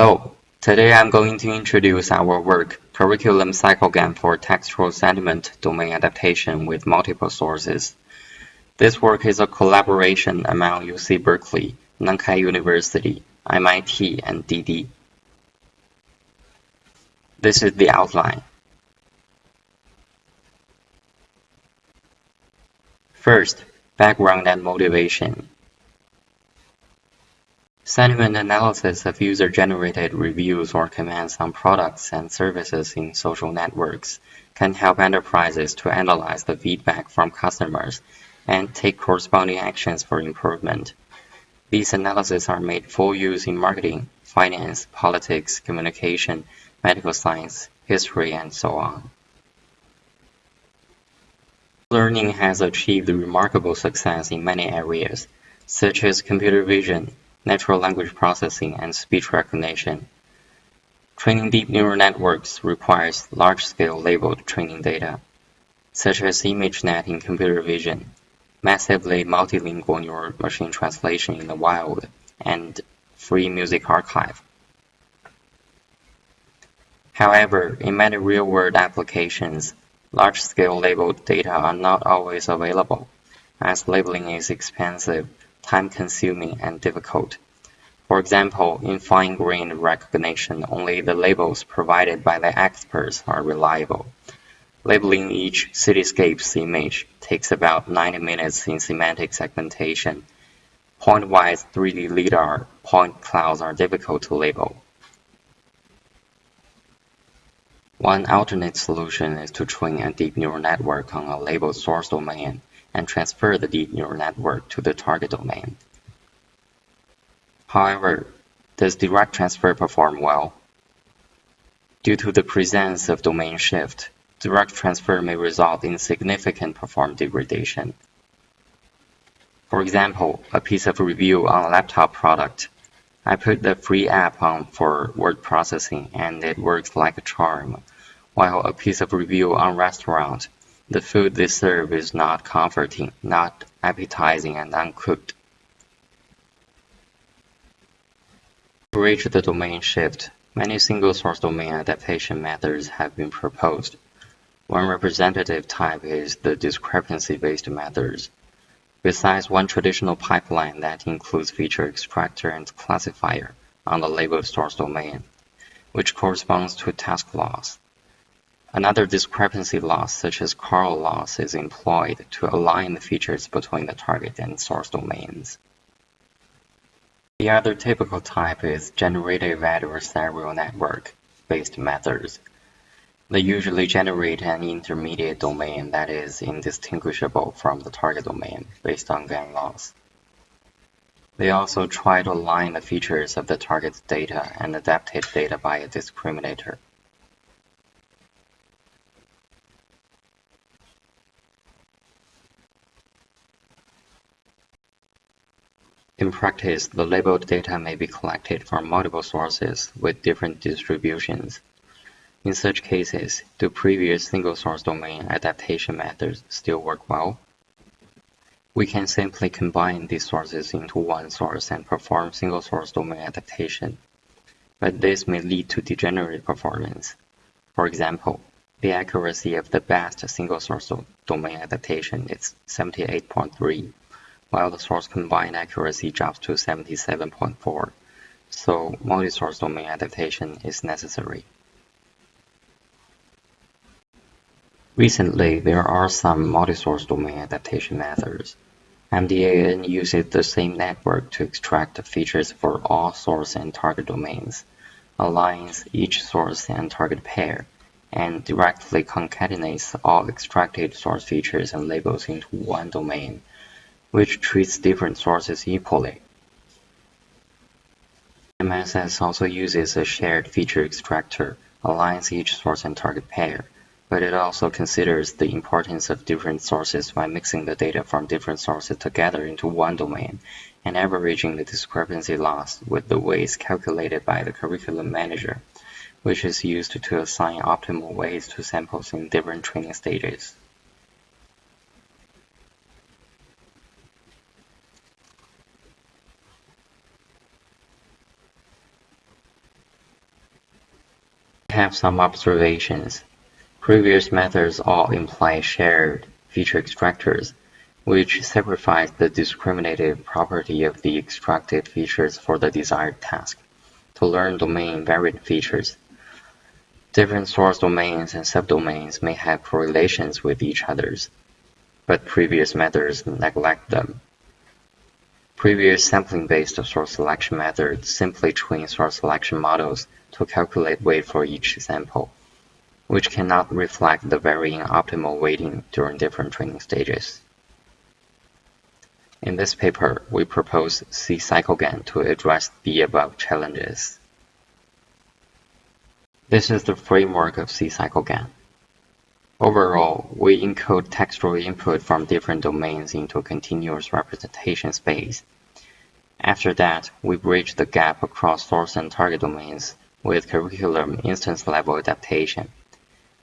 Hello, today I'm going to introduce our work, Curriculum CycleGAN for Textual Sentiment Domain Adaptation with Multiple Sources. This work is a collaboration among UC Berkeley, Nankai University, MIT, and Didi. This is the outline. First, background and motivation. Sentiment analysis of user-generated reviews or comments on products and services in social networks can help enterprises to analyze the feedback from customers and take corresponding actions for improvement. These analyses are made full use in marketing, finance, politics, communication, medical science, history, and so on. Learning has achieved remarkable success in many areas, such as computer vision, natural language processing, and speech recognition. Training deep neural networks requires large-scale labeled training data, such as ImageNet in computer vision, massively multilingual neural machine translation in the wild, and free music archive. However, in many real-world applications, large-scale labeled data are not always available, as labeling is expensive time-consuming, and difficult. For example, in fine-grained recognition, only the labels provided by the experts are reliable. Labeling each cityscape's image takes about 90 minutes in semantic segmentation. Point-wise 3D LiDAR point clouds are difficult to label. One alternate solution is to train a deep neural network on a labeled source domain and transfer the deep neural network to the target domain. However, does direct transfer perform well? Due to the presence of domain shift, direct transfer may result in significant perform degradation. For example, a piece of review on a laptop product. I put the free app on for word processing and it works like a charm, while a piece of review on restaurant the food they serve is not comforting, not appetizing and uncooked. To reach the domain shift, many single-source domain adaptation methods have been proposed. One representative type is the discrepancy-based methods. Besides one traditional pipeline that includes feature extractor and classifier on the labeled source domain, which corresponds to task loss. Another discrepancy loss, such as CORAL loss, is employed to align the features between the target and source domains. The other typical type is generative adversarial network-based methods. They usually generate an intermediate domain that is indistinguishable from the target domain based on GAN loss. They also try to align the features of the target's data and adapted data by a discriminator. In practice, the labeled data may be collected from multiple sources with different distributions. In such cases, do previous single-source domain adaptation methods still work well? We can simply combine these sources into one source and perform single-source domain adaptation, but this may lead to degenerate performance. For example, the accuracy of the best single-source domain adaptation is 78.3 while the source combined accuracy drops to 77.4, so multi-source domain adaptation is necessary. Recently, there are some multi-source domain adaptation methods. MDAN uses the same network to extract features for all source and target domains, aligns each source and target pair, and directly concatenates all extracted source features and labels into one domain which treats different sources equally. MSS also uses a shared feature extractor, aligns each source and target pair, but it also considers the importance of different sources by mixing the data from different sources together into one domain and averaging the discrepancy loss with the weights calculated by the curriculum manager, which is used to assign optimal weights to samples in different training stages. Have some observations. Previous methods all imply shared feature extractors, which sacrifice the discriminative property of the extracted features for the desired task, to learn domain-variant features. Different source domains and subdomains may have correlations with each others, but previous methods neglect them. Previous sampling-based source selection methods simply train source selection models to calculate weight for each sample, which cannot reflect the varying optimal weighting during different training stages. In this paper, we propose C-CycleGAN to address the above challenges. This is the framework of C-CycleGAN. Overall, we encode textual input from different domains into a continuous representation space. After that, we bridge the gap across source and target domains with curriculum instance-level adaptation.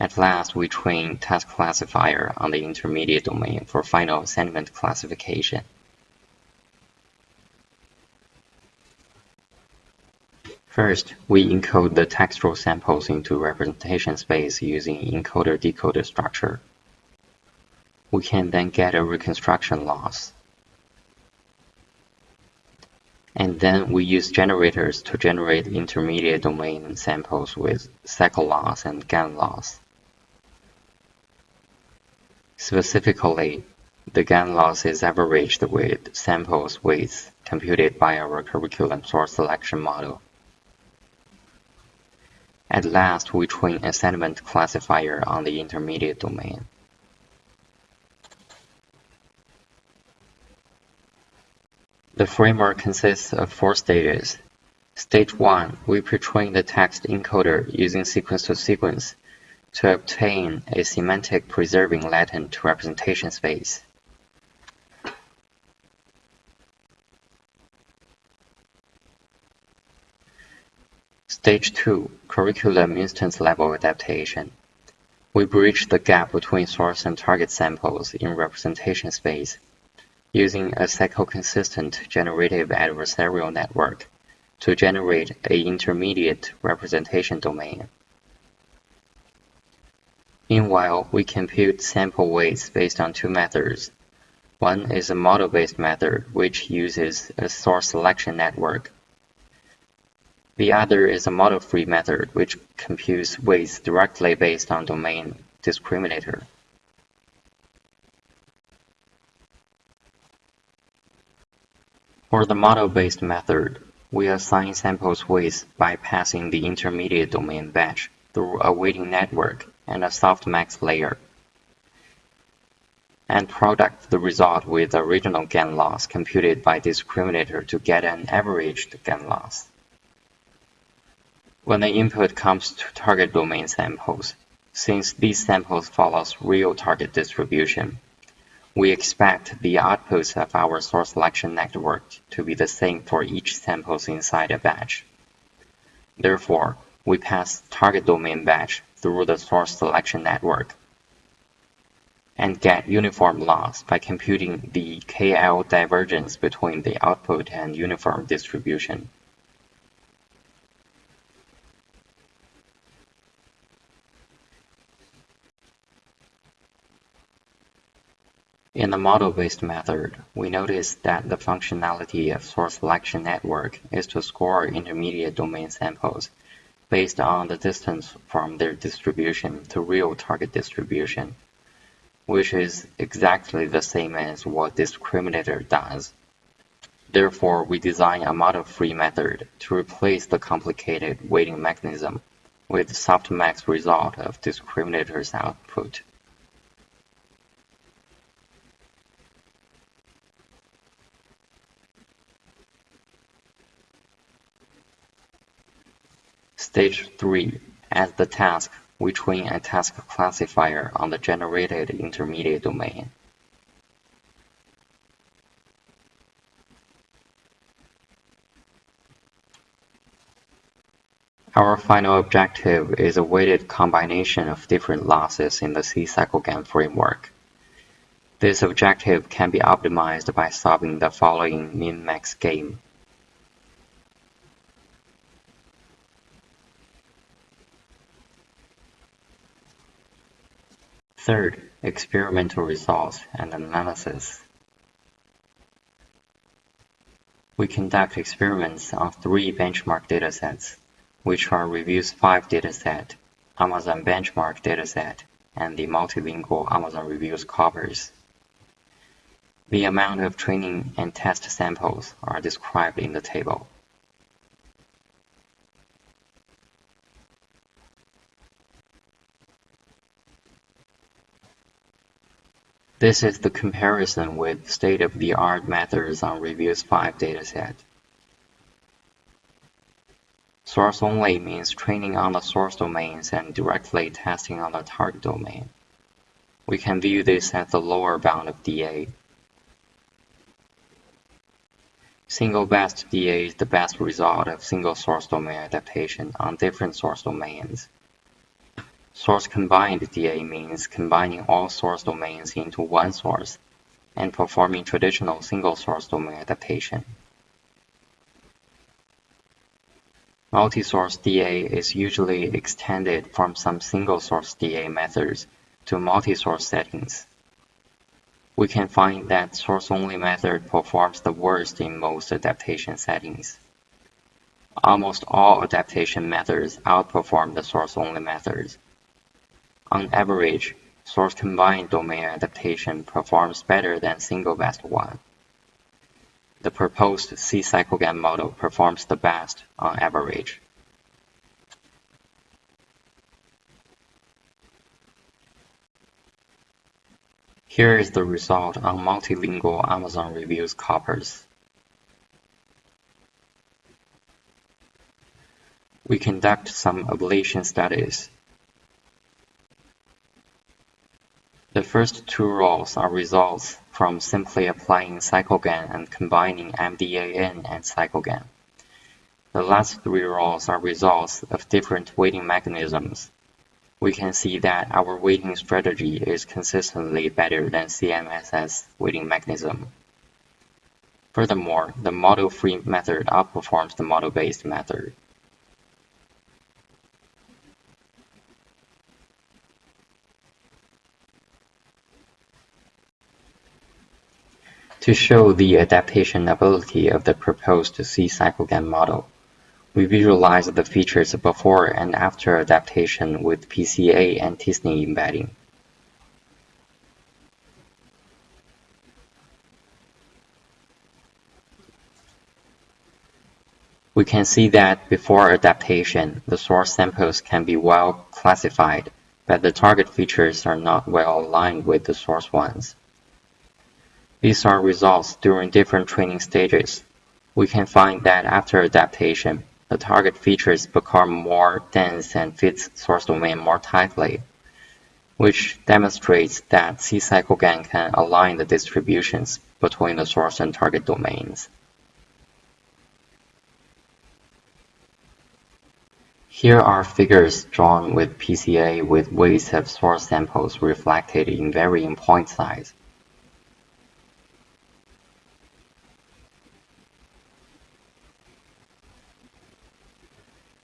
At last, we train task classifier on the intermediate domain for final sentiment classification. First, we encode the textual samples into representation space using encoder-decoder structure. We can then get a reconstruction loss. And then we use generators to generate intermediate domain samples with cycle loss and GAN loss. Specifically, the GAN loss is averaged with samples weights computed by our curriculum source selection model. At last, we train a sentiment classifier on the intermediate domain. The framework consists of four stages. Stage 1, we pre-train the text encoder using sequence-to-sequence -sequence to obtain a semantic preserving latent representation space. Stage 2: Curriculum instance-level adaptation. We bridge the gap between source and target samples in representation space using a cycle-consistent generative adversarial network to generate a intermediate representation domain. Meanwhile, we compute sample weights based on two methods. One is a model-based method, which uses a source selection network the other is a model-free method which computes weights directly based on domain discriminator. For the model-based method, we assign samples weights by passing the intermediate domain batch through a weighting network and a softmax layer, and product the result with the original GAN loss computed by discriminator to get an averaged GAN loss. When the input comes to target domain samples, since these samples follows real target distribution, we expect the outputs of our source selection network to be the same for each samples inside a batch. Therefore, we pass target domain batch through the source selection network and get uniform loss by computing the KL divergence between the output and uniform distribution. In the model-based method, we notice that the functionality of source selection network is to score intermediate domain samples based on the distance from their distribution to real target distribution, which is exactly the same as what discriminator does. Therefore, we design a model-free method to replace the complicated weighting mechanism with softmax result of discriminator's output. Stage 3: As the task, we train a task classifier on the generated intermediate domain. Our final objective is a weighted combination of different losses in the C-CycleGAN framework. This objective can be optimized by solving the following min-max game. Third, experimental results and analysis. We conduct experiments on three benchmark datasets, which are Reviews 5 dataset, Amazon Benchmark dataset, and the multilingual Amazon Reviews corpus. The amount of training and test samples are described in the table. This is the comparison with state-of-the-art methods on Reviews 5 dataset. Source only means training on the source domains and directly testing on the target domain. We can view this as the lower bound of DA. Single best DA is the best result of single source domain adaptation on different source domains. Source combined DA means combining all source domains into one source and performing traditional single source domain adaptation. Multi-source DA is usually extended from some single source DA methods to multi-source settings. We can find that source-only method performs the worst in most adaptation settings. Almost all adaptation methods outperform the source-only methods. On average, source-combined domain adaptation performs better than single-best one. The proposed C-CycleGAN model performs the best on average. Here is the result on multilingual Amazon Reviews corpus. We conduct some ablation studies The first two rows are results from simply applying CycleGAN and combining MDAN and CycleGAN. The last three rows are results of different weighting mechanisms. We can see that our weighting strategy is consistently better than CMSS weighting mechanism. Furthermore, the model-free method outperforms the model-based method. To show the adaptation ability of the proposed C-CycleGAN model, we visualize the features before and after adaptation with PCA and t-SNE embedding. We can see that before adaptation, the source samples can be well classified, but the target features are not well aligned with the source ones. These are results during different training stages. We can find that after adaptation, the target features become more dense and fits source domain more tightly, which demonstrates that C-CycleGAN can align the distributions between the source and target domains. Here are figures drawn with PCA with weights of source samples reflected in varying point size.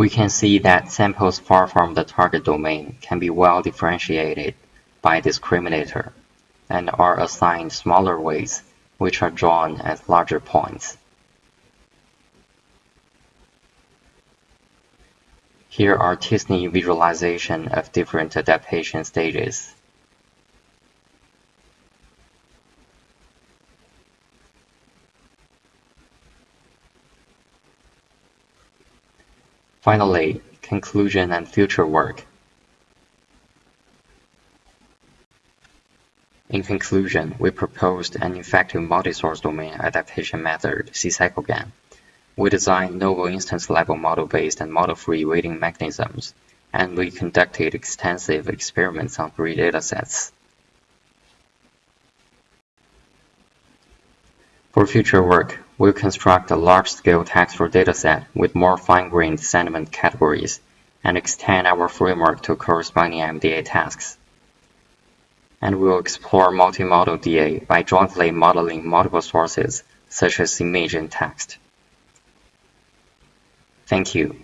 We can see that samples far from the target domain can be well differentiated by discriminator and are assigned smaller weights which are drawn as larger points. Here are t-SNE visualization of different adaptation stages. Finally, conclusion and future work. In conclusion, we proposed an effective multi-source domain adaptation method, C-CycleGAN. We designed novel instance-level model-based and model-free weighting mechanisms, and we conducted extensive experiments on three datasets. For future work, we'll construct a large-scale textual dataset with more fine-grained sentiment categories and extend our framework to corresponding MDA tasks. And we'll explore multi-model DA by jointly modeling multiple sources, such as image and text. Thank you.